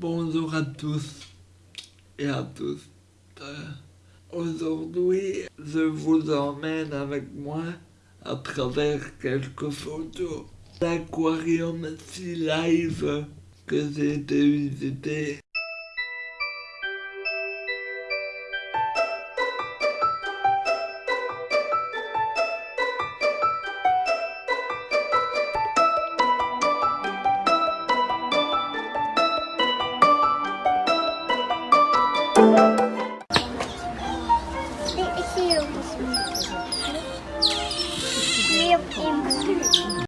Bonjour à tous et à tous. Euh, aujourd'hui, je vous emmène avec moi à travers quelques photos. L'aquarium Sea Live que j'ai été visiter красиво. Хлеб им.